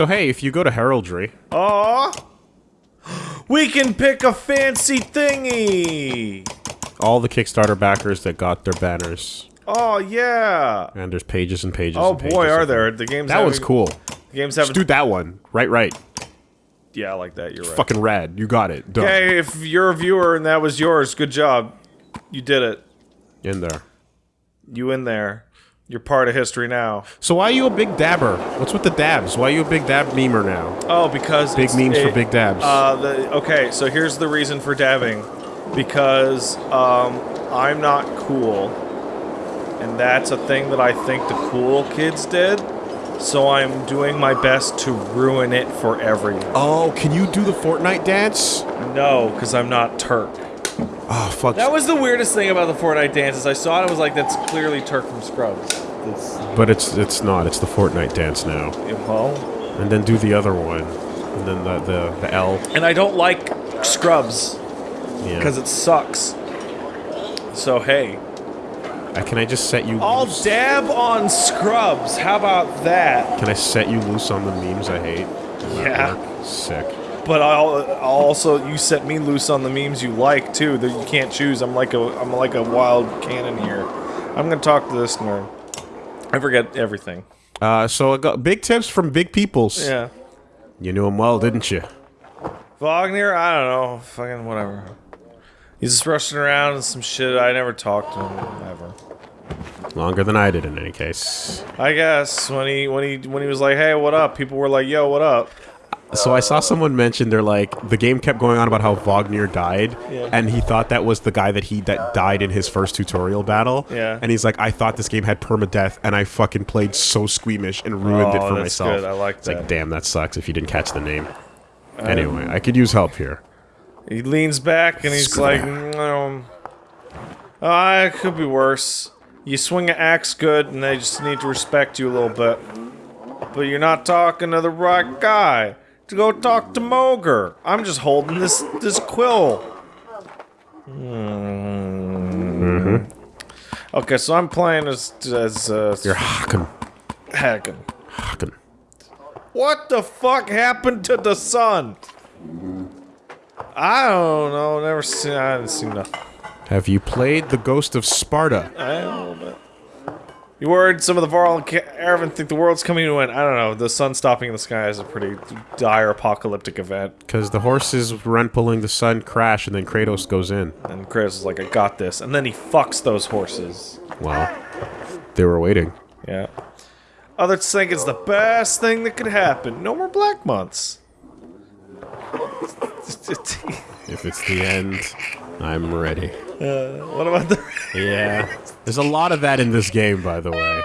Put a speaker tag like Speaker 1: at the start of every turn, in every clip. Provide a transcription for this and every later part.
Speaker 1: So hey, if you go to Heraldry,
Speaker 2: Aw! We can pick a fancy thingy!
Speaker 1: all the Kickstarter backers that got their banners,
Speaker 2: Oh, yeah!
Speaker 1: and there's pages and pages.
Speaker 2: Oh
Speaker 1: and pages
Speaker 2: boy, are there. The game's
Speaker 1: That was
Speaker 2: having-
Speaker 1: cool.
Speaker 2: The game's
Speaker 1: Just
Speaker 2: having.
Speaker 1: do that one. Right, right.
Speaker 2: Yeah, I like that. You're right.
Speaker 1: Fucking rad. You got it. Done.
Speaker 2: Hey, if you're a viewer and that was yours, good job. You did it.
Speaker 1: In there.
Speaker 2: You in there. You're part of history now.
Speaker 1: So why are you a big dabber? What's with the dabs? Why are you a big dab memer now?
Speaker 2: Oh, because
Speaker 1: Big
Speaker 2: it's-
Speaker 1: memes for big dabs.
Speaker 2: Uh, the, okay, so here's the reason for dabbing. Because um, I'm not cool, and that's a thing that I think the cool kids did. So I'm doing my best to ruin it for everyone.
Speaker 1: oh, can you do the Fortnite dance?
Speaker 2: No, because I'm not Turk.
Speaker 1: Oh, fuck.
Speaker 2: That was the weirdest thing about the Fortnite dance dances. I saw it, I was like, that's clearly Turk from Scrubs. That's,
Speaker 1: but it's it's not. It's the Fortnite dance now.
Speaker 2: well,
Speaker 1: And then do the other one. And then the the, the L.
Speaker 2: and I don't like Scrubs
Speaker 1: Yeah.
Speaker 2: because it sucks. So hey,
Speaker 1: Uh, can I just set you
Speaker 2: I'll
Speaker 1: loose?
Speaker 2: dab on Scrubs. How about that?
Speaker 1: Can I set you loose on the memes I hate?
Speaker 2: Yeah.
Speaker 1: Sick.
Speaker 2: But I'll, I'll also you set me loose on the memes you like too. That you can't choose. I'm like a I'm like a wild cannon here. I'm gonna talk to this nerd. I forget everything.
Speaker 1: Uh, so I got big tips from big peoples.
Speaker 2: Yeah.
Speaker 1: You knew him well, didn't you?
Speaker 2: Vognir, I don't know, fucking whatever. He's just rushing around and some shit. I never talked to him ever.
Speaker 1: Longer than I did, in any case.
Speaker 2: I guess when he when he when he was like, "Hey, what up?" People were like, "Yo, what up?"
Speaker 1: So I saw someone mention they're like the game kept going on about how Vognir died,
Speaker 2: Yeah.
Speaker 1: and he thought that was the guy that he that died in his first tutorial battle.
Speaker 2: Yeah.
Speaker 1: And he's like, I thought this game had permadeath, and I fucking played so squeamish and ruined it
Speaker 2: Oh,
Speaker 1: for
Speaker 2: that's
Speaker 1: myself.
Speaker 2: good. I like
Speaker 1: it's
Speaker 2: that.
Speaker 1: like, damn, that sucks if you didn't catch the name. anyway, I could use help here.
Speaker 2: He leans back and he's
Speaker 1: Screw
Speaker 2: like,
Speaker 1: that.
Speaker 2: um, oh, it could be worse. You swing an axe good, and they just need to respect you a little bit. But you're not talking to the right guy. To go talk to Mogr. I'm just holding this this quill. Hmm. Okay, so I'm playing as as uh,
Speaker 1: You're Haken.
Speaker 2: Hagen.
Speaker 1: Haken.
Speaker 2: What the fuck happened to the sun? I don't know. Never seen. I haven't seen nothing.
Speaker 1: Have you played The Ghost of Sparta?
Speaker 2: I little bit. You worried some of the Varl and Aravan think the world's coming to an end? I don't know. The sun stopping in the sky is a pretty dire apocalyptic event.
Speaker 1: Because the horses run pulling the sun crash, and then Kratos goes in.
Speaker 2: And Kratos is like, I got this. And then he fucks those horses.
Speaker 1: Well, they were waiting.
Speaker 2: Yeah. Others think it's the best thing that could happen. No more black months.
Speaker 1: If it's the end, I'm ready.
Speaker 2: what about the
Speaker 1: Yeah. There's a lot of that in this game, by the way.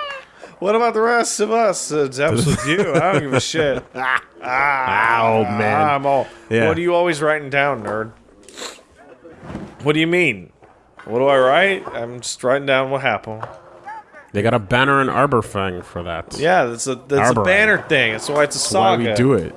Speaker 2: What about the rest of us? Uh, Depths with you. I don't give a shit.
Speaker 1: Ah, man.
Speaker 2: I'm all.
Speaker 1: Yeah.
Speaker 2: What are you always writing down, nerd? What do you mean? What do I write? I'm just writing down what happened.
Speaker 1: They got a banner and arbor fang for that.
Speaker 2: Yeah, that's a that's a banner thing. That's why it's a
Speaker 1: That's why
Speaker 2: saga.
Speaker 1: we do it.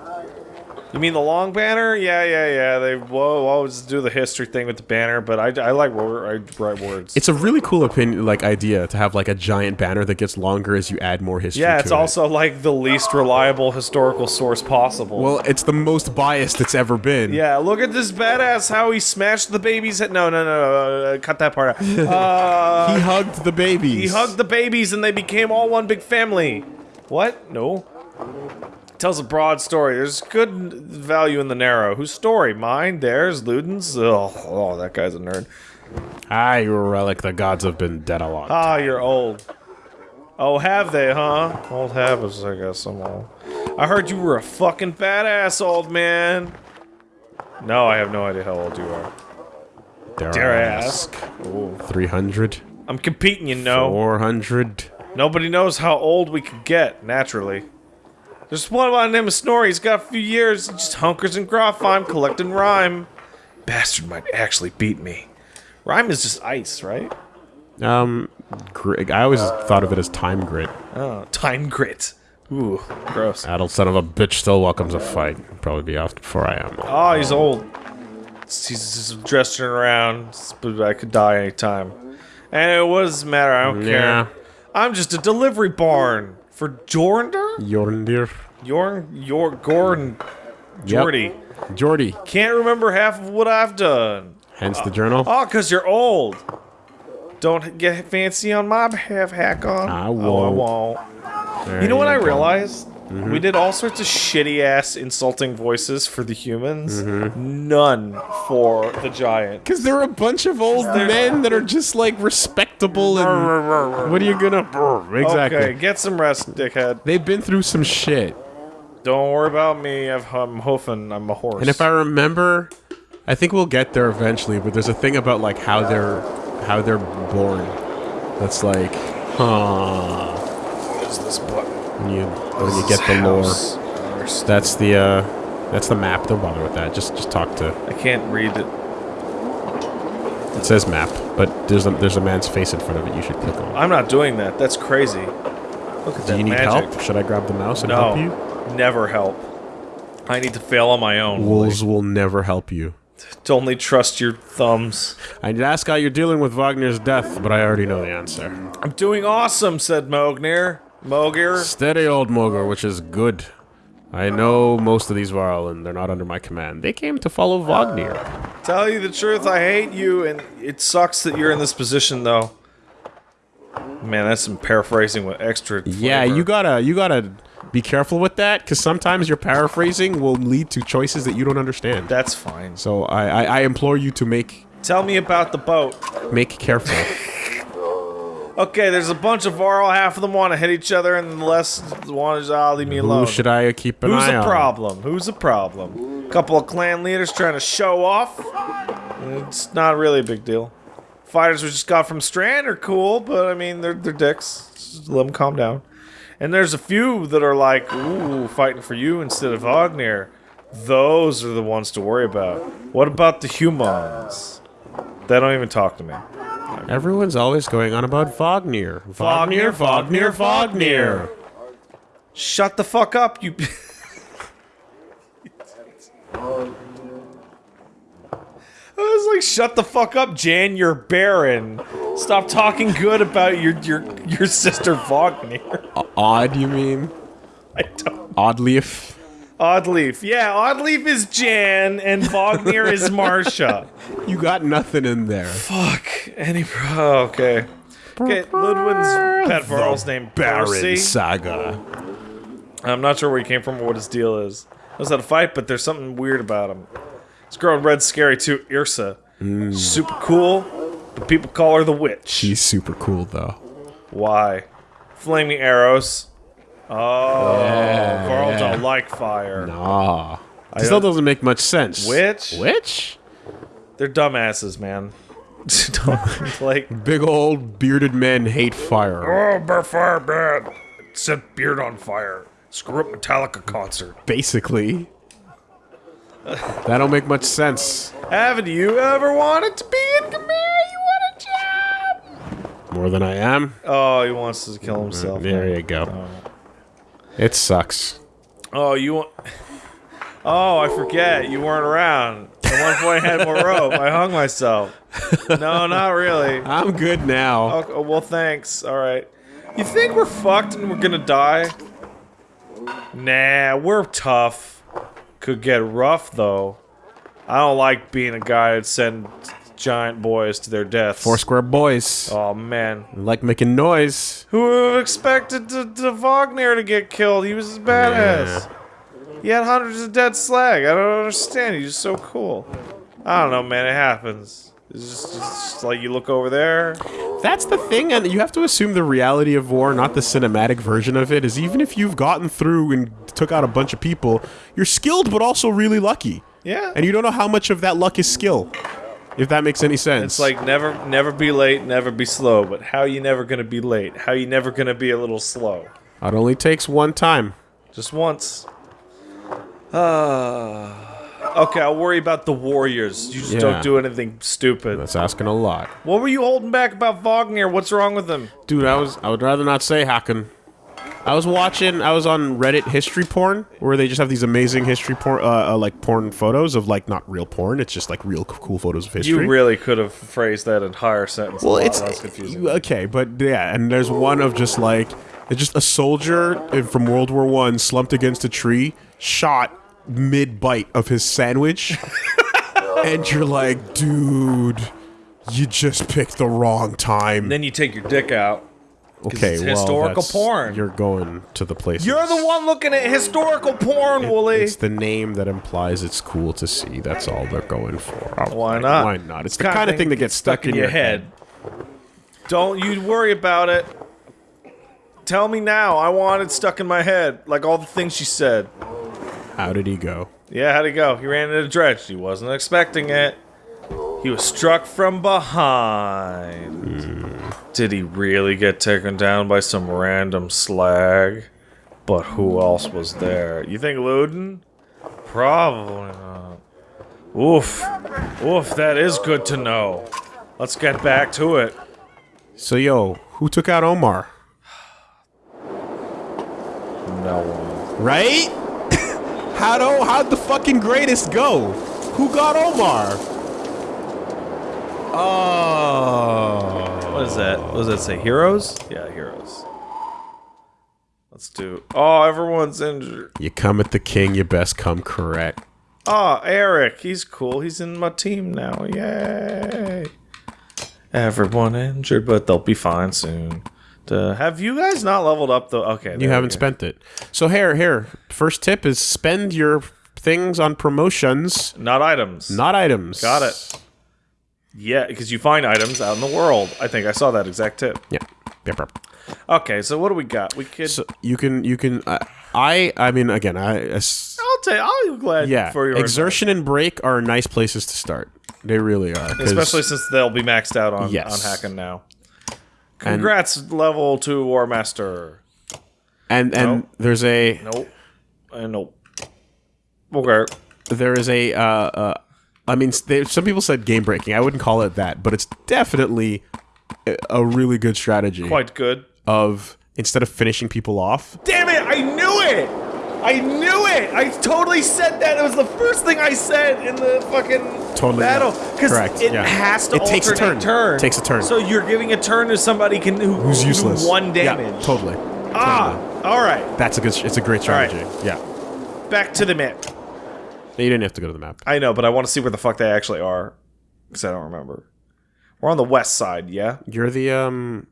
Speaker 2: You mean the long banner? Yeah, yeah, yeah. They will always do the history thing with the banner, but I, I like I write words.
Speaker 1: It's a really cool opinion, like idea to have like a giant banner that gets longer as you add more history.
Speaker 2: yeah, it's
Speaker 1: it.
Speaker 2: also like the least reliable historical source possible.
Speaker 1: well, it's the most biased it's ever been.
Speaker 2: Yeah, look at this badass how he smashed the baby's head. No, no, no, no, uh, cut that part out. Uh,
Speaker 1: He hugged the babies.
Speaker 2: he hugged the babies and they became all one big family. What? No. Tells a broad story. There's good value in the narrow. Whose story? Mine? Theirs? Ludin's? Oh, oh, that guy's a nerd.
Speaker 1: Ah, you're relic. The gods have been dead a lot.
Speaker 2: Ah, you're old. Oh, have they, huh? Old habits, I guess I'm old. I heard you were a fucking badass, old man. No, I have no idea how old you are.
Speaker 1: Dare,
Speaker 2: Dare I
Speaker 1: I
Speaker 2: ask?
Speaker 1: 300?
Speaker 2: I'm competing, you know.
Speaker 1: 400?
Speaker 2: Nobody knows how old we could get, naturally. There's one by the name of Snorri. He's got a few years. He just hunkers and Grofheim collecting rime. Bastard might actually beat me. Rime is just ice, right?
Speaker 1: Um, I always thought of it as time grit.
Speaker 2: Oh, time grit. Ooh, gross.
Speaker 1: Adult son of a bitch still welcomes a fight. Probably be off before I am.
Speaker 2: Oh, he's old. He's just gesturing around, but I could die anytime. And it doesn't matter, I don't
Speaker 1: Yeah.
Speaker 2: care. I'm just a delivery barn for Jornder?
Speaker 1: Jorndir.
Speaker 2: Jorn, Yor, Gordon, Jordy.
Speaker 1: Jordy.
Speaker 2: Can't remember half of what I've done.
Speaker 1: Hence the journal.
Speaker 2: Oh, because you're old. Don't get fancy on my behalf, Hakon.
Speaker 1: I
Speaker 2: Oh, I
Speaker 1: won't.
Speaker 2: won't.
Speaker 1: There
Speaker 2: You know what I
Speaker 1: go.
Speaker 2: Realized?
Speaker 1: Mm-hmm.
Speaker 2: We did all sorts of shitty ass insulting voices for the humans.
Speaker 1: Mm-hmm.
Speaker 2: None for the giant.
Speaker 1: Because they're a bunch of old men that are just like respectable and. What are you gonna. Exactly.
Speaker 2: Okay, get some rest, dickhead.
Speaker 1: They've been through some shit.
Speaker 2: Don't worry about me. I've, I'm hoofing. I'm a horse.
Speaker 1: And if I remember, I think we'll get there eventually. But there's a thing about like how they're how they're born. That's like, huh?
Speaker 2: What is this button?
Speaker 1: You when you get the lore, that's the uh, that's the map. Don't bother with that. Just just talk to.
Speaker 2: I can't read it.
Speaker 1: It says map, but there's a there's a man's face in front of it. You should click on.
Speaker 2: I'm not doing that. That's crazy. Look at
Speaker 1: Do
Speaker 2: that Do
Speaker 1: you need
Speaker 2: magic.
Speaker 1: help? Should I grab the mouse and
Speaker 2: No,
Speaker 1: help you?
Speaker 2: never help. I need to fail on my own.
Speaker 1: Wolves will never help you.
Speaker 2: To only trust your thumbs.
Speaker 1: I need to ask how you're dealing with Vognir's death, but I already know the answer.
Speaker 2: I'm doing awesome, said Mogr. Mogir.
Speaker 1: Steady, old Mogr, which is good. I know most of these Varl, and they're not under my command. They came to follow Vognir.
Speaker 2: Uh, tell you the truth, I hate you, and it sucks that you're in this position, though. Man, that's some paraphrasing with extra.
Speaker 1: Yeah, you gotta you gotta be careful with that, because sometimes your paraphrasing will lead to choices that you don't understand.
Speaker 2: That's fine.
Speaker 1: So I, I, I implore you to make
Speaker 2: Tell me about the boat.
Speaker 1: make careful.
Speaker 2: Okay, there's a bunch of Varl. Half of them want to hit each other, and the rest want to ah, leave me alone.
Speaker 1: Who should I keep an
Speaker 2: Who's
Speaker 1: eye on?
Speaker 2: problem? Who's a problem? A Couple of clan leaders trying to show off. It's not really a big deal. Fighters we just got from Strand are cool, but I mean they're they're dicks. Just let them calm down. And there's a few that are like, ooh, fighting for you instead of Vognir. Those are the ones to worry about. What about the humans? They don't even talk to me.
Speaker 1: Everyone's always going on about Vognir.
Speaker 2: Vognir, Vognir, Vognir. Shut the fuck up, you. I was like, shut the fuck up, Jan. You're barren. Stop talking good about your your your sister Vognir.
Speaker 1: Odd, you mean?
Speaker 2: I don't.
Speaker 1: Oddleif?
Speaker 2: Oddleif, yeah, Oddleif is Jan and Vognir is Marsha.
Speaker 1: You got nothing in there.
Speaker 2: Fuck. Any. Oh, okay. Okay, Ludin's pet Varl's name
Speaker 1: Baron
Speaker 2: Percy.
Speaker 1: Saga.
Speaker 2: I'm not sure where he came from or what his deal is. Was how a fight, but there's something weird about him. This girl in red's scary too, Irsa. Mm. Super cool, but people call her the witch.
Speaker 1: She's super cool, though.
Speaker 2: Why? Flaming arrows. Oh, Carl don't like fire.
Speaker 1: Nah.
Speaker 2: I
Speaker 1: still doesn't make much sense.
Speaker 2: Which?
Speaker 1: Which?
Speaker 2: They're dumbasses, man. Like,
Speaker 1: Big old bearded men hate fire.
Speaker 2: oh, bear fire bad. Set beard on fire. Screw up Metallica concert.
Speaker 1: Basically. that don't make much sense.
Speaker 2: Haven't you ever wanted to be in command? You want a job?
Speaker 1: More than I am.
Speaker 2: Oh, he wants to kill himself.
Speaker 1: There you go. Oh, It sucks.
Speaker 2: Oh, you want? Oh, I forget. You weren't around. At one point, I had more rope. I hung myself. No, not really.
Speaker 1: I'm good now.
Speaker 2: Okay, well, thanks. All right. You think we're fucked and we're gonna die? Nah, we're tough. Could get rough though. I don't like being a guy that send giant boys to their deaths.
Speaker 1: Four square boys.
Speaker 2: Oh man,
Speaker 1: Like making noise.
Speaker 2: who expected to, to Vognir to get killed? He was a badass. He had hundreds of dead slag. I don't understand. He's just so cool. I don't know, man. It happens. It's just, it's just like you look over there.
Speaker 1: That's the thing, and you have to assume the reality of war, not the cinematic version of it, is even if you've gotten through and took out a bunch of people, you're skilled but also really lucky.
Speaker 2: Yeah.
Speaker 1: And you don't know how much of that luck is skill. If that makes any sense.
Speaker 2: It's like never, never be late, never be slow. But how you never gonna be late? How you never gonna be a little slow?
Speaker 1: it only takes one time.
Speaker 2: Just once. Uh, okay, I'll worry about the warriors. You just
Speaker 1: Yeah.
Speaker 2: don't do anything stupid.
Speaker 1: That's asking a lot.
Speaker 2: What were you holding back about Vognir? What's wrong with him?
Speaker 1: Dude, I was I would rather not say Hakon. I was watching. I was on Reddit history porn, where they just have these amazing history porn, uh, uh, like porn photos of like not real porn. It's just like real cool photos of history.
Speaker 2: You really could have phrased that entire sentence.
Speaker 1: well, it's
Speaker 2: confusing.
Speaker 1: okay, but yeah, and there's one of just like it's just a soldier from World War One slumped against a tree, shot mid bite of his sandwich, and you're like, dude, you just picked the wrong time.
Speaker 2: then you take your dick out.
Speaker 1: Okay,
Speaker 2: it's
Speaker 1: well,
Speaker 2: historical porn.
Speaker 1: You're going to the place.
Speaker 2: You're the one looking at historical porn, Wooly.
Speaker 1: It's the name that implies it's cool to see. That's all they're going for. I'm
Speaker 2: Why
Speaker 1: like,
Speaker 2: not?
Speaker 1: Why not? It's the kind of thing that gets stuck, in your head.
Speaker 2: Don't you worry about it. Tell me now. I want it stuck in my head, like all the things she said.
Speaker 1: How did he go?
Speaker 2: Yeah, how'd he go? He ran into a Dredge. He wasn't expecting it. He was struck from behind. Hmm. Did he really get taken down by some random slag? But who else was there? You think Ludin? Probably not. Oof. Oof, that is good to know. Let's get back to it.
Speaker 1: So, yo, who took out Omar?
Speaker 2: No one.
Speaker 1: Right? How do how'd the fucking greatest go? Who got Omar? Oh.
Speaker 2: What is that? What does that say? Heroes? Yeah, heroes. Let's do. Oh, everyone's injured.
Speaker 1: You come at the king, you best come correct.
Speaker 2: Oh, Eirik, he's cool. He's in my team now. Yay! Everyone injured, but they'll be fine soon. Duh. have you guys not leveled up though? Okay,
Speaker 1: You haven't spent it. So here, here. First tip is spend your things on promotions,
Speaker 2: not items.
Speaker 1: not items.
Speaker 2: Got it. Yeah, because you find items out in the world. I think I saw that exact tip.
Speaker 1: Yeah. Yep, yep.
Speaker 2: Okay, so what do we got? We could.
Speaker 1: So you can you can uh, I I mean again I as-
Speaker 2: I'll tell. You, I'll be glad
Speaker 1: yeah
Speaker 2: for your
Speaker 1: exertion and break are nice places to start. They really are.
Speaker 2: especially since they'll be maxed out on
Speaker 1: Yes.
Speaker 2: on Hakon now. Congrats, level two War Master.
Speaker 1: and and
Speaker 2: Nope.
Speaker 1: there's a
Speaker 2: Nope. And nope. Okay.
Speaker 1: there is a uh, uh I mean there, some people said game breaking. I wouldn't call it that, but it's definitely a, a really good strategy
Speaker 2: Quite good.
Speaker 1: of instead of finishing people off.
Speaker 2: Damn it! I knew it! I knew it! I totally said that. It was the first thing I said in the fucking
Speaker 1: Totally,
Speaker 2: battle.
Speaker 1: yeah.
Speaker 2: Because
Speaker 1: Correct,
Speaker 2: it
Speaker 1: yeah.
Speaker 2: has to
Speaker 1: It takes a
Speaker 2: alternate
Speaker 1: turn. It takes a turn.
Speaker 2: So you're giving a turn to somebody can who,
Speaker 1: Who's
Speaker 2: who
Speaker 1: useless?
Speaker 2: one
Speaker 1: Yeah,
Speaker 2: damage.
Speaker 1: totally.
Speaker 2: Ah, all right.
Speaker 1: That's a good. It's a great
Speaker 2: right.
Speaker 1: strategy. Yeah.
Speaker 2: Back to the map.
Speaker 1: You didn't have to go to the map.
Speaker 2: I know, but I want to see where the fuck they actually are because I don't remember. We're on the west side, yeah.
Speaker 1: You're the um.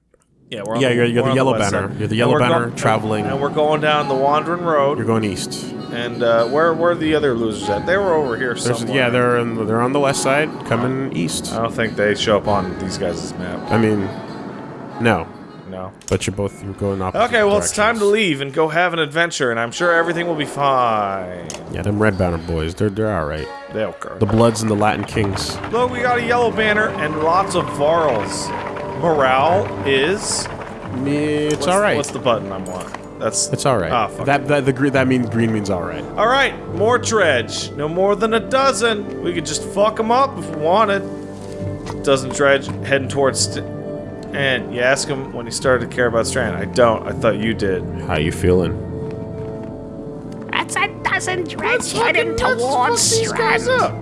Speaker 2: Yeah, we're on
Speaker 1: Yeah,
Speaker 2: the,
Speaker 1: you're- you're
Speaker 2: we're
Speaker 1: the yellow
Speaker 2: west
Speaker 1: banner.
Speaker 2: side.
Speaker 1: You're the yellow banner
Speaker 2: go-
Speaker 1: traveling-
Speaker 2: and we're going down the Wandering Road.
Speaker 1: You're going east.
Speaker 2: And uh, where where are the other losers at? They were over here
Speaker 1: There's,
Speaker 2: somewhere.
Speaker 1: yeah, they're in, they're on the west side, coming east.
Speaker 2: I don't think they show up on these guys' map.
Speaker 1: I mean, no,
Speaker 2: No.
Speaker 1: but you're both you're going opposite.
Speaker 2: Okay, well it's time to leave and go have an adventure, and I'm sure everything will be fine.
Speaker 1: Yeah, them red banner boys, they're they're all right.
Speaker 2: They'll go.
Speaker 1: The Bloods and the Latin Kings.
Speaker 2: Look, we got a yellow banner and lots of Varls. Morale is.
Speaker 1: It's
Speaker 2: what's-
Speaker 1: all right.
Speaker 2: What's the button I want? That's.
Speaker 1: It's all right.
Speaker 2: Ah, fuck.
Speaker 1: that that the green that means green means all right.
Speaker 2: All right, more dredge. No more than a dozen. We could just fuck them up if we wanted. Dozen dredge heading towards. St- and you ask him when he started to care about Strand. I don't. I thought you did.
Speaker 1: How you feeling?
Speaker 3: That's a dozen dredge heading towards Strand.
Speaker 2: up.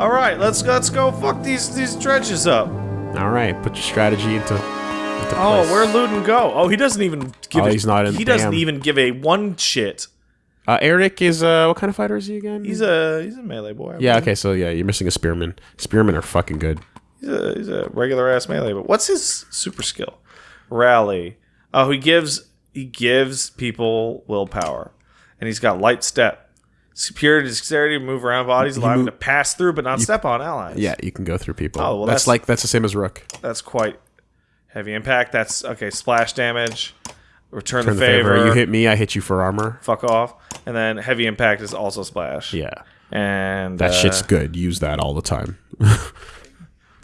Speaker 2: All right, let's let's go fuck these these dredges up.
Speaker 1: All right, put your strategy into. into
Speaker 2: Oh,
Speaker 1: place.
Speaker 2: where'd Ludin go? Oh, he doesn't even give.
Speaker 1: Oh,
Speaker 2: a-
Speaker 1: he's not in-
Speaker 2: He doesn't
Speaker 1: damn.
Speaker 2: even give a one shit.
Speaker 1: Uh, Eirik is uh, what kind of fighter is he again?
Speaker 2: He's a he's a melee boy. I
Speaker 1: yeah.
Speaker 2: believe.
Speaker 1: Okay, so yeah, you're missing a spearman. Spearmen are fucking good.
Speaker 2: He's a, he's a regular ass melee. But what's his super skill? Rally. Oh, he gives he gives people willpower, and he's got light step. Superior dexterity to move around bodies, allowing him
Speaker 1: move-
Speaker 2: to pass through but not step on allies.
Speaker 1: Yeah, you can go through people.
Speaker 2: Oh, well,
Speaker 1: that's,
Speaker 2: that's-
Speaker 1: like that's the same as Rook.
Speaker 2: that's quite heavy impact. That's okay. Splash damage. Return,
Speaker 1: Turn
Speaker 2: the, favor.
Speaker 1: You hit me, I hit you for armor.
Speaker 2: Fuck off. And then heavy impact is also splash.
Speaker 1: Yeah,
Speaker 2: And
Speaker 1: that
Speaker 2: uh,
Speaker 1: shit's good. Use that all the time.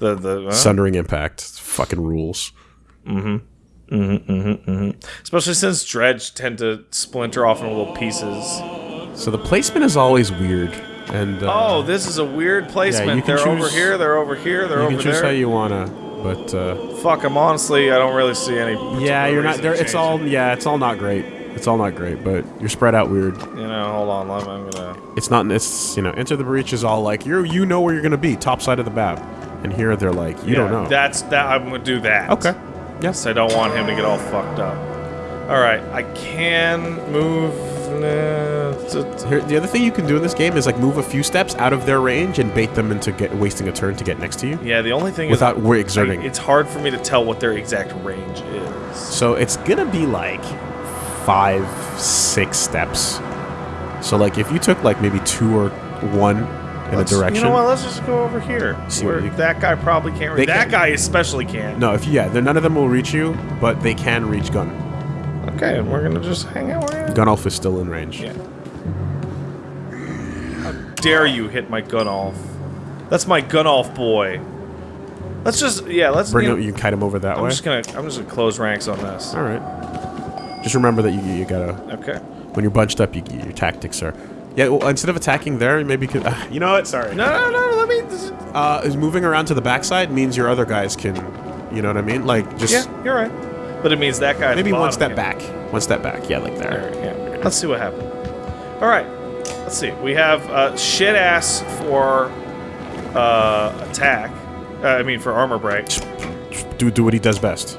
Speaker 2: the the huh?
Speaker 1: Sundering impact, fucking rules.
Speaker 2: especially since dredge tend to splinter off into little pieces.
Speaker 1: So the placement is always weird, and uh,
Speaker 2: Oh, this is a weird placement.
Speaker 1: you can
Speaker 2: they're over here. They're over here. They're
Speaker 1: you
Speaker 2: over
Speaker 1: can choose
Speaker 2: there.
Speaker 1: how you wanna. But uh,
Speaker 2: Fuck. I'm honestly. I don't really see any.
Speaker 1: yeah, you're not there. It's all yeah, it's all not great. It's all not great, but you're spread out weird.
Speaker 2: You know, hold on. I'm, I'm gonna.
Speaker 1: It's not. It's you know, enter the breach is all like you you know where you're gonna be, top side of the map, and here they're like you don't know.
Speaker 2: That's that. I'm gonna do that.
Speaker 1: okay. Yes.
Speaker 2: I don't want him to get all fucked up. All right, I can move.
Speaker 1: Here, the other thing you can do in this game is like move a few steps out of their range and bait them into get wasting a turn to get next to you
Speaker 2: Yeah, the only thing
Speaker 1: without
Speaker 2: is, I-
Speaker 1: exerting.
Speaker 2: it's hard for me to tell what their exact range is.
Speaker 1: So it's gonna be like five, six steps. So like if you took like maybe two or one in
Speaker 2: Let's-
Speaker 1: a direction.
Speaker 2: You know what? Let's just go over here.
Speaker 1: See
Speaker 2: where
Speaker 1: you-
Speaker 2: that guy probably can't. That
Speaker 1: can.
Speaker 2: guy especially can't.
Speaker 1: No, if yeah, none of them will reach you, but they can reach gun.
Speaker 2: Okay, we're gonna just hang out. Where
Speaker 1: Gunnulf is still in range.
Speaker 2: Yeah. How dare you hit my gun off? That's my gun off boy. Let's just yeah. Let's
Speaker 1: Bring
Speaker 2: you
Speaker 1: him,
Speaker 2: know,
Speaker 1: you can kite him over that
Speaker 2: I'm
Speaker 1: way.
Speaker 2: just gonna I'm just gonna close ranks on this.
Speaker 1: All right. Just remember that you you gotta
Speaker 2: Okay.
Speaker 1: when you're bunched up, you, your tactics are. Yeah, well, instead of attacking there, maybe you could. Uh, you know what? Sorry.
Speaker 2: No, no, no. Let me.
Speaker 1: Uh, is moving around to the backside means your other guys can. You know what I mean? Like just
Speaker 2: Yeah, you're right. But it means that guy.
Speaker 1: maybe one step
Speaker 2: can-
Speaker 1: back. One step back. Yeah, like
Speaker 2: There,
Speaker 1: there.
Speaker 2: yeah. Let's see what happens. All right. Let's see. We have uh, shit ass for uh, attack. Uh, I mean for armor break.
Speaker 1: Do do what he does best.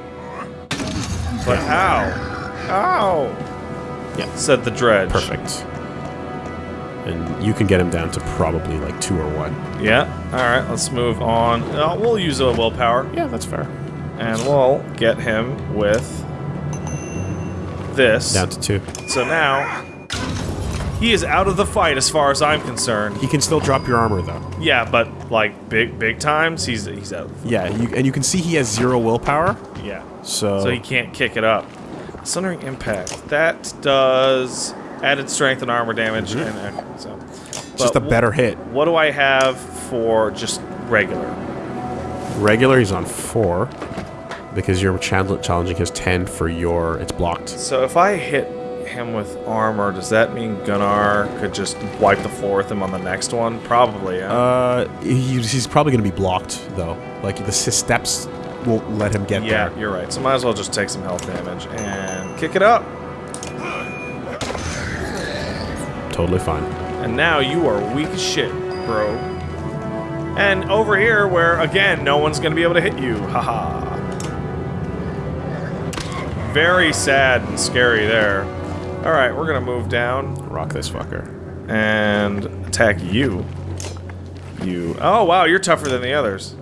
Speaker 2: But ow, ow.
Speaker 1: Yeah.
Speaker 2: Said the dredge.
Speaker 1: Perfect. And you can get him down to probably like two or one.
Speaker 2: Yeah. All right. Let's move on. Uh, we'll use a willpower,
Speaker 1: Yeah, that's fair.
Speaker 2: and we'll get him with this.
Speaker 1: Down to two.
Speaker 2: So now he is out of the fight, as far as I'm concerned.
Speaker 1: He can still drop your armor though.
Speaker 2: Yeah, but like big, big times, he's he's out.
Speaker 1: Yeah, you, and you can see he has zero willpower.
Speaker 2: Yeah.
Speaker 1: So,
Speaker 2: So he can't kick it up. Sundering Impact. That does added strength and armor damage. And, uh, so.
Speaker 1: Mm-hmm. just a better hit.
Speaker 2: What do I have for just regular?
Speaker 1: Regular, he's on four because you're chal- challenging his ten for your. It's blocked.
Speaker 2: So if I hit him with armor, does that mean Gunnar could just wipe the floor with him on the next one? Probably. Yeah.
Speaker 1: Uh, he's, he's probably going to be blocked though. Like the steps won't let him get
Speaker 2: yeah,
Speaker 1: there.
Speaker 2: you're right. So might as well just take some health damage and kick it up.
Speaker 1: Totally fine.
Speaker 2: And now you are weak as shit, bro. And over here, where again, no one's gonna be able to hit you. Haha. Very sad and scary there. Alright, we're gonna move down
Speaker 1: Rock this fucker.
Speaker 2: and attack you. You. Oh, wow, you're tougher than the others.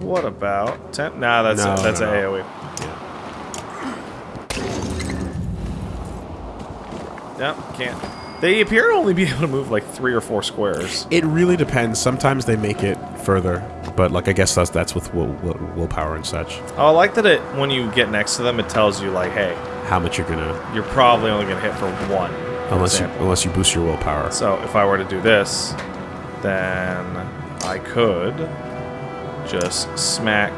Speaker 2: What about 10? Nah, that's
Speaker 1: No,
Speaker 2: a, that's
Speaker 1: no.
Speaker 2: a AoE. No, can't. They appear to only be able to move like three or four squares.
Speaker 1: It really depends. Sometimes they make it further, but like I guess that's that's with will, will, willpower and such.
Speaker 2: Oh, I like that it when you get next to them, it tells you like, hey,
Speaker 1: How much you're gonna
Speaker 2: you're probably only gonna hit for one. for
Speaker 1: unless you unless you boost your willpower.
Speaker 2: So if I were to do this, then I could just smack.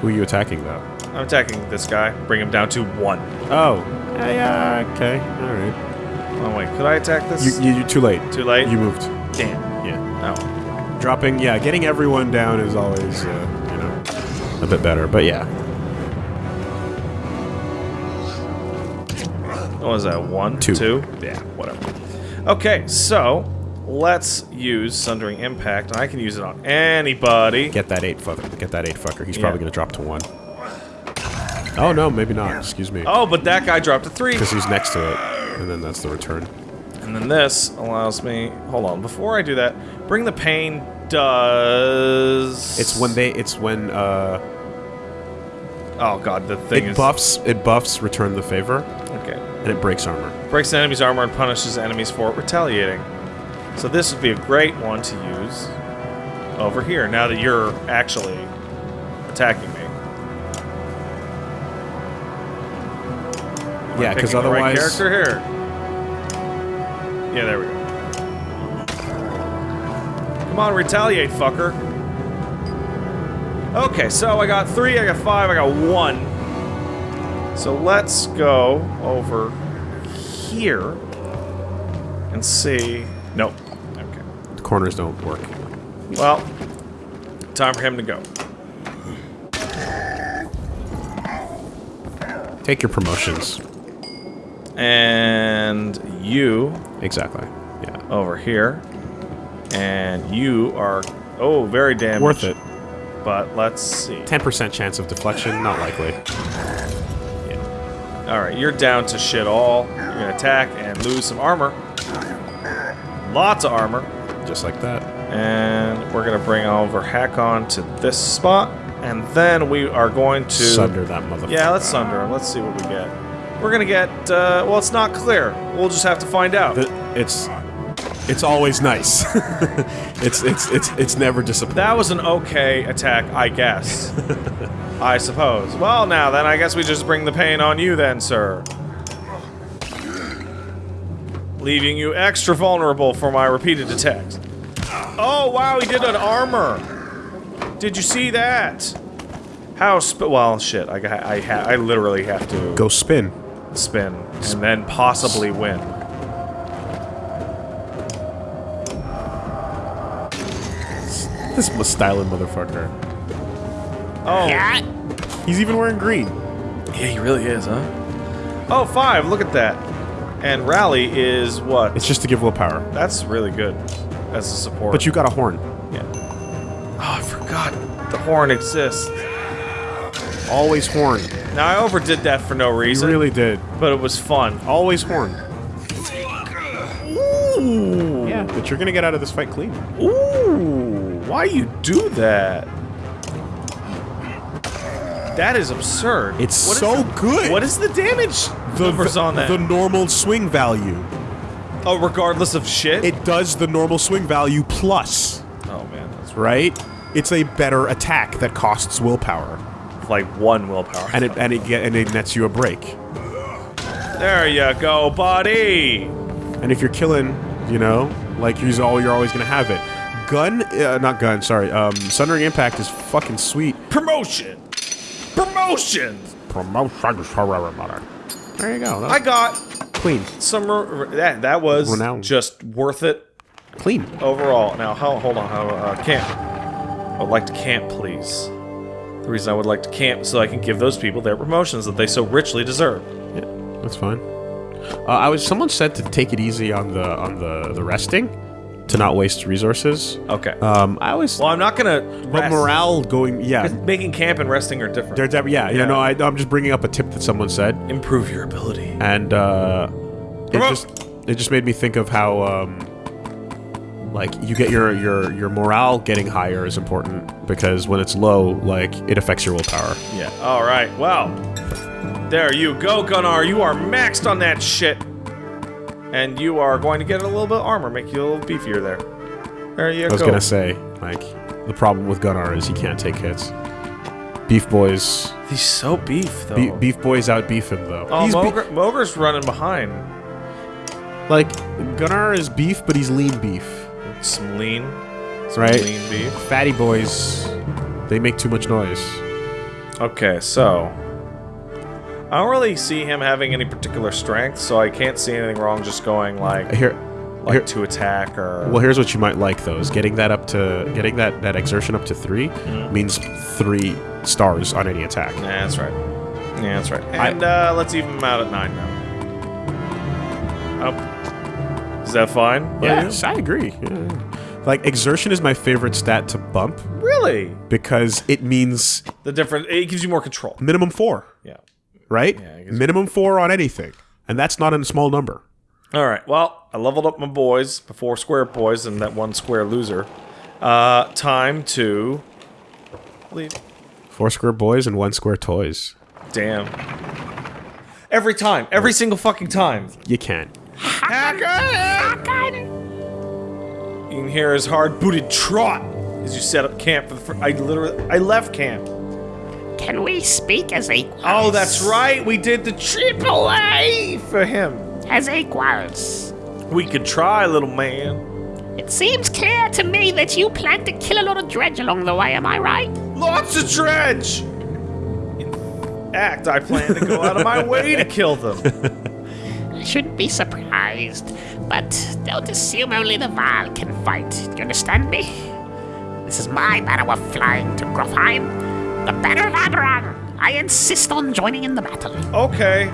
Speaker 1: Who are you attacking though?
Speaker 2: I'm attacking this guy, bring him down to one.
Speaker 1: Oh, yeah okay, all right.
Speaker 2: Oh wait, could I attack this?
Speaker 1: You, you, you're too late.
Speaker 2: Too late.
Speaker 1: You moved.
Speaker 2: Damn.
Speaker 1: Yeah.
Speaker 2: Oh.
Speaker 1: Dropping, yeah, getting everyone down is always, uh, you know, a bit better. But yeah,
Speaker 2: What was that? One,
Speaker 1: Two.
Speaker 2: two. Yeah, whatever. Okay, so let's use Sundering Impact, and I can use it on anybody.
Speaker 1: get that eight fucker. Get that eight fucker. He's
Speaker 2: Yeah.
Speaker 1: probably gonna drop to one. Oh no, maybe not. Excuse me.
Speaker 2: Oh, but that guy dropped a three.
Speaker 1: Because he's next to it, and then that's the return.
Speaker 2: And then this allows me. Hold on, before I do that, bring the pain does.
Speaker 1: It's when they. It's when uh,
Speaker 2: Oh god, the thing
Speaker 1: it
Speaker 2: is.
Speaker 1: buffs. It buffs return the favor,
Speaker 2: Okay.
Speaker 1: and it breaks armor.
Speaker 2: Breaks the enemy's armor and punishes enemies for retaliating. So this would be a great one to use over here. Now that you're actually attacking Am
Speaker 1: Yeah, because
Speaker 2: the right
Speaker 1: otherwise,
Speaker 2: character here. Yeah, there we go. Come on, retaliate, fucker. Okay, so I got three, I got five, I got one. So let's go over here and see. Nope. Okay.
Speaker 1: the corners don't work.
Speaker 2: Well, time for him to go.
Speaker 1: Take your promotions.
Speaker 2: And you
Speaker 1: Exactly. Yeah.
Speaker 2: over here. And you are, oh, very damaged.
Speaker 1: Worth it.
Speaker 2: But let's see.
Speaker 1: 10% chance of deflection, not likely. yeah.
Speaker 2: All right, you're down to shit all. You're gonna attack and lose some armor. Lots of armor.
Speaker 1: Just like that.
Speaker 2: And we're gonna bring over Hakon to this spot. And then we are going to...
Speaker 1: Sunder that motherfucker.
Speaker 2: Yeah, let's sunder him. Let's see what we get. We're gonna get, uh, well, it's not clear. We'll just have to find out.
Speaker 1: The- it's it's always nice. it's it's it's it's never disappointing.
Speaker 2: That was an okay attack, I guess. I suppose. Well, now then, I guess we just bring the pain on you then, sir. Leaving you extra vulnerable for my repeated attacks. Oh, wow, he did an armor. Did you see that? How sp- well, shit, I, got- I, ha I literally have to
Speaker 1: Go spin.
Speaker 2: Spin and then possibly win.
Speaker 1: This was styling motherfucker.
Speaker 2: Oh,
Speaker 3: Yeah?
Speaker 1: He's even wearing green.
Speaker 2: yeah, he really is, huh? Oh, five, look at that. And rally is what?
Speaker 1: It's just to give willpower.
Speaker 2: That's really good as a support.
Speaker 1: But you got a horn.
Speaker 2: yeah. Oh, I forgot the horn exists.
Speaker 1: Always horn.
Speaker 2: Now I overdid that for no
Speaker 1: You
Speaker 2: reason,
Speaker 1: really did.
Speaker 2: but it was fun.
Speaker 1: Always horn.
Speaker 2: Ooh.
Speaker 1: Yeah, but you're gonna get out of this fight clean.
Speaker 2: Ooh. Why you do that? That is absurd.
Speaker 1: It's
Speaker 2: What
Speaker 1: so
Speaker 2: the-
Speaker 1: good.
Speaker 2: What is the damage the, numbers on that?
Speaker 1: The normal swing value.
Speaker 2: oh, regardless of shit.
Speaker 1: It does the normal swing value plus,
Speaker 2: oh man, that's
Speaker 1: right? It's a better attack that costs willpower,
Speaker 2: like one willpower.
Speaker 1: and it and it get and it nets you a break.
Speaker 2: there you go, buddy.
Speaker 1: And if you're killing, you know, like you're all you're always gonna have it. Gun, uh, not gun. Sorry. Um, Sundering Impact is fucking sweet.
Speaker 2: Promotion. Promotion.
Speaker 1: Promotion. There you go.
Speaker 2: I got
Speaker 1: clean,
Speaker 2: some. That that was
Speaker 1: Renown.
Speaker 2: just worth it
Speaker 1: clean.
Speaker 2: overall. Now, how, hold on. How, uh, camp. I would like to camp, please. The reason I would like to camp is so I can give those people their promotions that they so richly deserve.
Speaker 1: Yeah, that's fine. Uh, I was. Someone said to take it easy on the on the the resting, to not waste resources.
Speaker 2: Okay.
Speaker 1: Um, I always.
Speaker 2: well, I'm not gonna.
Speaker 1: but morale going. Yeah.
Speaker 2: Making camp and resting are different.
Speaker 1: They're yeah, yeah, no, I, I'm just bringing up a tip that someone said,
Speaker 2: Improve your ability.
Speaker 1: and uh, it just it just made me think of how um, like you get your your your morale getting higher is important because when it's low, like it affects your willpower.
Speaker 2: Yeah. All right. Well, there you go, Gunnar. You are maxed on that shit, and you are going to get a little bit of armor, make you a little beefier there. There you go.
Speaker 1: I was
Speaker 2: go.
Speaker 1: gonna say like the problem with Gunnar is he can't take hits. Beef boys,
Speaker 2: He's so beef though.
Speaker 1: Be- beef boys out beef him though.
Speaker 2: oh,
Speaker 1: He's
Speaker 2: Mogr, running behind.
Speaker 1: like Gunnar is beef, but he's lean beef,
Speaker 2: Some lean, some
Speaker 1: right?
Speaker 2: lean beef.
Speaker 1: Fatty boys, they make too much noise.
Speaker 2: Okay, so I don't really see him having any particular strength, so I can't see anything wrong just going like
Speaker 1: Here,
Speaker 2: like
Speaker 1: here
Speaker 2: to attack or.
Speaker 1: Well, here's what you might like though: is getting that up to getting that that exertion up to 3
Speaker 2: Mm-hmm.
Speaker 1: means three stars on any attack.
Speaker 2: Yeah, that's right. Yeah, that's right. And uh, let's even him out at nine now. That fine?
Speaker 1: Yes, I agree. Yeah. Like exertion is my favorite stat to bump
Speaker 2: Really?
Speaker 1: because it means
Speaker 2: The different. It gives you more control.
Speaker 1: minimum four,
Speaker 2: Yeah.
Speaker 1: right?
Speaker 2: Yeah,
Speaker 1: minimum four on anything, and that's not a small number.
Speaker 2: All right. Well, I leveled up my boys, the four square boys, and that one square loser. Uh, time to leave.
Speaker 1: Four square boys and one square toys.
Speaker 2: Damn. Every time. Every single fucking time.
Speaker 1: You can't.
Speaker 2: You can hear his hard-booted trot as you set up camp for the fir- I literally I left camp.
Speaker 3: Can we speak as equals?
Speaker 2: Oh, that's right. We did the triple A for him.
Speaker 3: As equals.
Speaker 2: We could try, little man.
Speaker 3: It seems clear to me that you plan to kill a lot of dredge along the way, am I right?
Speaker 2: Lots of dredge. In fact, I plan to go out of my way to kill them.
Speaker 3: I shouldn't be surprised, but don't assume only the Varl can fight. Do you understand me? This is my manner of flying to Grofheim. The banner of Abraham. I insist on joining in the battle.
Speaker 2: Okay.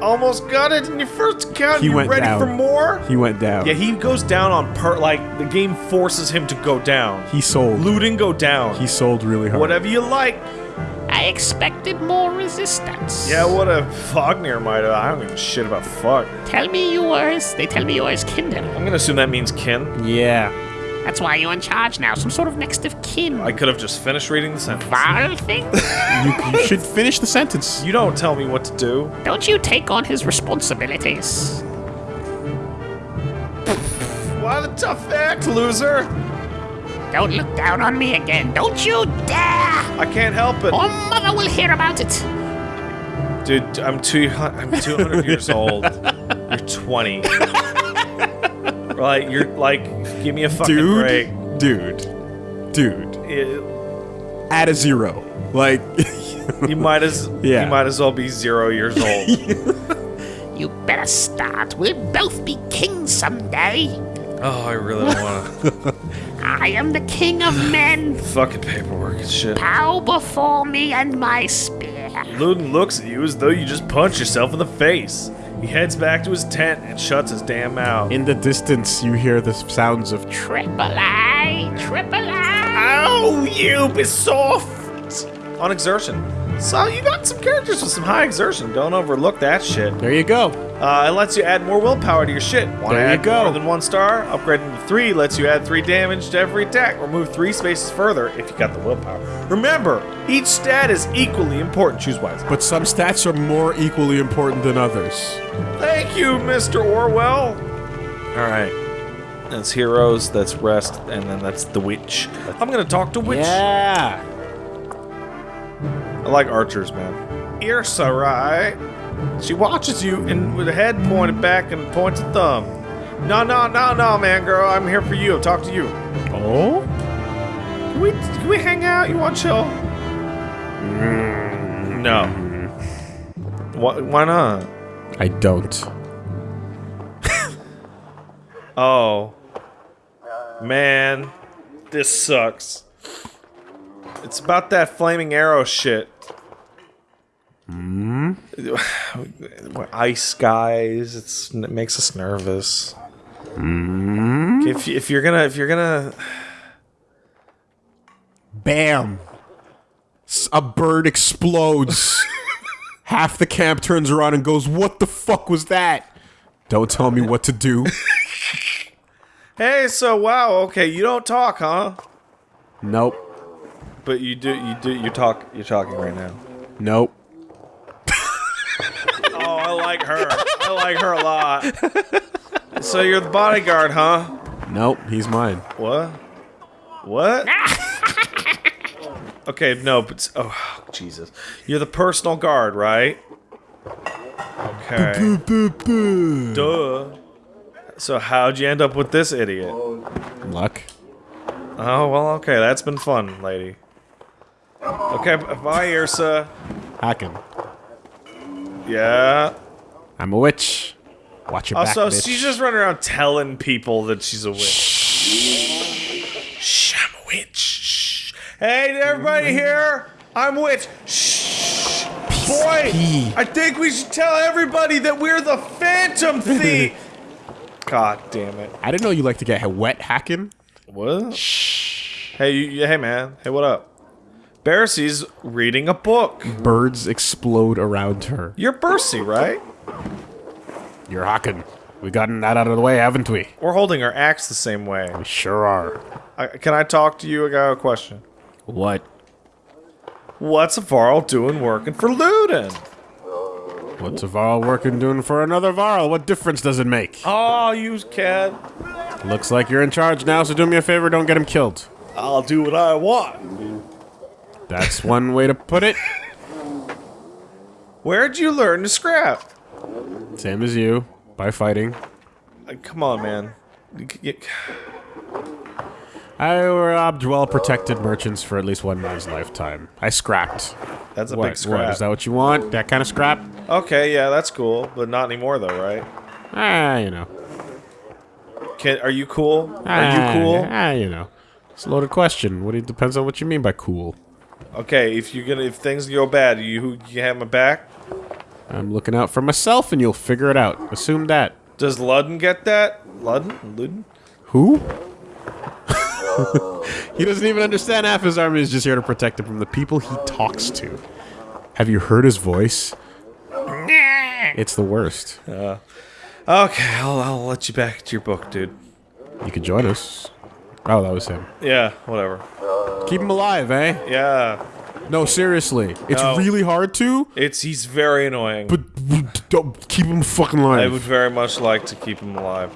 Speaker 2: Almost got it in your first count.
Speaker 1: He
Speaker 2: you
Speaker 1: went
Speaker 2: ready
Speaker 1: down.
Speaker 2: for more?
Speaker 1: He went down.
Speaker 2: Yeah, he goes down on per like the game forces him to go down.
Speaker 1: He sold.
Speaker 2: Looting go down.
Speaker 1: He sold really hard.
Speaker 2: Whatever you like.
Speaker 3: I expected more resistance.
Speaker 2: Yeah, what a Vognir might have. I don't give a shit about fuck.
Speaker 3: Tell me yours. They tell me yours, Kindle.
Speaker 2: I'm gonna assume that means kin.
Speaker 1: Yeah.
Speaker 3: That's why you're in charge now. Some sort of next of kin.
Speaker 2: I could have just finished reading the sentence.
Speaker 3: Varl thing?
Speaker 1: You, you should finish the sentence.
Speaker 2: You don't tell me what to do.
Speaker 3: Don't you take on his responsibilities?
Speaker 2: What a tough act, loser.
Speaker 3: Don't look down on me again. Don't you dare!
Speaker 2: I can't help it.
Speaker 3: Or mother will hear about it.
Speaker 2: Dude, I'm two. I'm 200 years old. You're 20. like you're like, give me a fucking
Speaker 1: Dude.
Speaker 2: break.
Speaker 1: Dude. Dude.
Speaker 2: It-
Speaker 1: Add a zero. Like,
Speaker 2: you might as
Speaker 1: Yeah.
Speaker 2: you might as well be zero years old.
Speaker 3: You better start. We'll both be kings someday.
Speaker 2: Oh, I really don't want to.
Speaker 3: I am the king of men.
Speaker 2: fucking paperwork and shit.
Speaker 3: Bow before me and my spear.
Speaker 2: Ludin looks at you as though you just punched yourself in the face. He heads back to his tent and shuts his damn mouth.
Speaker 1: in the distance, you hear the sounds of.
Speaker 3: Triple I, triple I.
Speaker 2: Oh, you be soft! On exertion. So you got some characters with some high exertion. Don't overlook that shit.
Speaker 1: there you go.
Speaker 2: Uh, it lets you add more willpower to your shit. Want to
Speaker 1: There you go.
Speaker 2: more than one star? Upgrading to three lets you add three damage to every attack, or move three spaces further if you got the willpower. Remember, each stat is equally important. Choose wisely.
Speaker 1: But some stats are more equally important than others.
Speaker 2: Thank you, Mr. Orwell. All right. That's heroes, that's rest, and then that's the witch. I'm gonna talk to witch.
Speaker 1: Yeah.
Speaker 2: I like archers, man. Irsa, right? She watches you and with a head pointed back and points a thumb. No, no, no, no, man, girl. I'm here for you. Talk to you.
Speaker 1: Oh?
Speaker 2: Can we, can we hang out? You want chill? Mm-hmm. No. Why, why not?
Speaker 1: I don't.
Speaker 2: Oh. Man. This sucks. It's about that flaming arrow shit. Hmm? Ice skies. It's, it makes us nervous. Hmm? If, if you're gonna if you're gonna
Speaker 1: Bam. a bird explodes. Half the camp turns around and goes, What the fuck was that? Don't tell me what to do.
Speaker 2: Hey, so wow, okay, you don't talk, huh?
Speaker 1: Nope.
Speaker 2: But you do you do you talk you're talking right now.
Speaker 1: Nope.
Speaker 2: I like her. I like her a lot. So you're the bodyguard, huh?
Speaker 1: Nope. He's mine.
Speaker 2: What? What? okay, no, but oh Jesus, you're the personal guard, right? Okay. Duh. So how'd you end up with this idiot?
Speaker 1: Luck.
Speaker 2: Oh well, okay, that's been fun, lady. Okay, bye, Irsa.
Speaker 1: Hakon.
Speaker 2: Yeah.
Speaker 1: I'm a witch. Watch your oh, back,
Speaker 2: Also, she's just running around telling people that she's a witch. Shh, I'm a witch. Shh. Hey, everybody here, I'm a witch. Shh. Boy,
Speaker 1: pee.
Speaker 2: I think we should tell everybody that we're the Phantom Thief. God damn it.
Speaker 1: I didn't know you like to get wet hacking.
Speaker 2: What? Shh. Hey, you, you- hey, man. Hey, what up? Bersi's reading a book.
Speaker 1: Birds explode around her.
Speaker 2: You're Bercy, right?
Speaker 1: You're Hakon. We've gotten that out of the way, haven't we?
Speaker 2: We're holding our axe the same way.
Speaker 1: We sure are.
Speaker 2: I, can I talk to you? I got a question.
Speaker 1: What?
Speaker 2: What's a Varl doing working for Ludin?
Speaker 1: What's a Varl working doing for another Varl? What difference does it make?
Speaker 2: Oh, you kid.
Speaker 1: Looks like you're in charge now, so do me a favor, don't get him killed.
Speaker 2: I'll do what I want.
Speaker 1: That's one way to put it.
Speaker 2: Where'd you learn to scrap?
Speaker 1: Same as you, by fighting.
Speaker 2: Uh, Come on, man. You c- you-
Speaker 1: I robbed well-protected merchants for at least one man's lifetime. I scrapped.
Speaker 2: That's a
Speaker 1: What?
Speaker 2: big scrap.
Speaker 1: What? Is that what you want? That kind of scrap?
Speaker 2: okay, yeah, that's cool, but not anymore, though, right?
Speaker 1: Ah, you know.
Speaker 2: Can, are you cool? Are
Speaker 1: Ah,
Speaker 2: you cool?
Speaker 1: Ah, you know. It's a loaded question. What do you, depends on what you mean by cool.
Speaker 2: Okay, if you're gonna, if things go bad, you you have my back.
Speaker 1: I'm looking out for myself, and you'll figure it out. Assume that.
Speaker 2: Does Ludin get that? Ludin? Ludden?
Speaker 1: Who? he doesn't even understand half his army is just here to protect him from the people he talks to. Have you heard his voice? It's the worst.
Speaker 2: Okay, I'll, I'll let you back to your book, dude.
Speaker 1: You could join us. Oh, that was him.
Speaker 2: Yeah, whatever.
Speaker 1: Keep him alive, eh?
Speaker 2: Yeah,
Speaker 1: No, seriously. It's
Speaker 2: No.
Speaker 1: really hard to,
Speaker 2: it's he's very annoying.
Speaker 1: but don't keep him fucking alive.
Speaker 2: I would very much like to keep him alive.